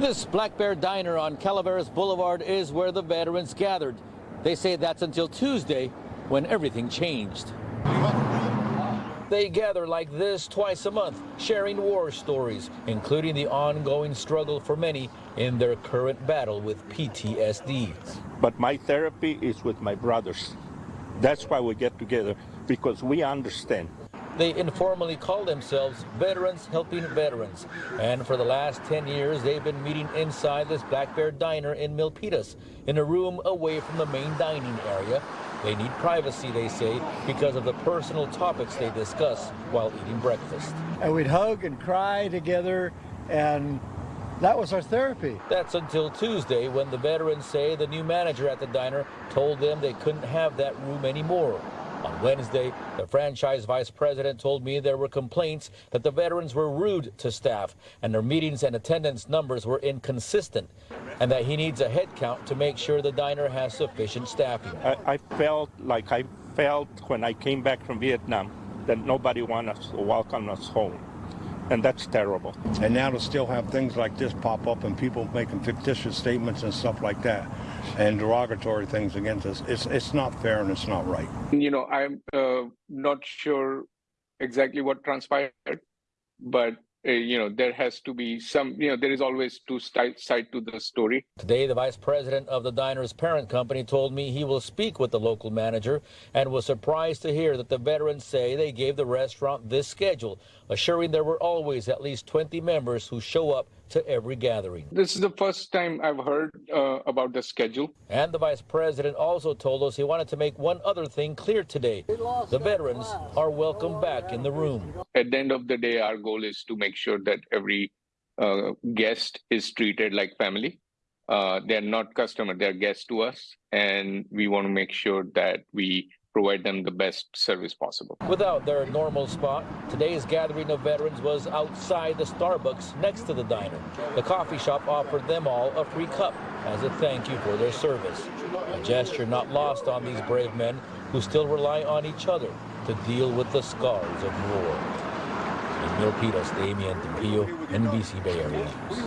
This Black Bear Diner on Calaveras Boulevard is where the veterans gathered. They say that's until Tuesday when everything changed. They gather like this twice a month, sharing war stories, including the ongoing struggle for many in their current battle with PTSD. But my therapy is with my brothers. That's why we get together, because we understand. They informally call themselves Veterans Helping Veterans. And for the last 10 years, they've been meeting inside this Black Bear Diner in Milpitas, in a room away from the main dining area. They need privacy, they say, because of the personal topics they discuss while eating breakfast. And we'd hug and cry together, and that was our therapy. That's until Tuesday when the veterans say the new manager at the diner told them they couldn't have that room anymore. On Wednesday, the franchise vice president told me there were complaints that the veterans were rude to staff and their meetings and attendance numbers were inconsistent and that he needs a head count to make sure the diner has sufficient staffing. I, I felt like I felt when I came back from Vietnam that nobody wanted to welcome us home. And that's terrible. And now to still have things like this pop up and people making fictitious statements and stuff like that and derogatory things against us, it's, it's not fair and it's not right. You know, I'm uh, not sure exactly what transpired, but uh, you know, there has to be some, you know, there is always two side to the story. Today, the vice president of the diner's parent company told me he will speak with the local manager and was surprised to hear that the veterans say they gave the restaurant this schedule, assuring there were always at least 20 members who show up to every gathering. This is the first time I've heard uh, about the schedule. And the vice president also told us he wanted to make one other thing clear today. The veterans are welcome back in the room. At the end of the day, our goal is to make sure that every uh, guest is treated like family. Uh, they're not customer, they're guests to us. And we want to make sure that we provide them the best service possible. Without their normal spot, today's gathering of veterans was outside the Starbucks next to the diner. The coffee shop offered them all a free cup as a thank you for their service. A gesture not lost on these brave men who still rely on each other to deal with the scars of war. In Milpitas, Damian Trujillo, NBC Bay Area.